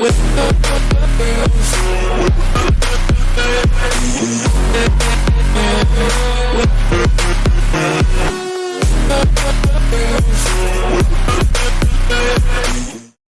with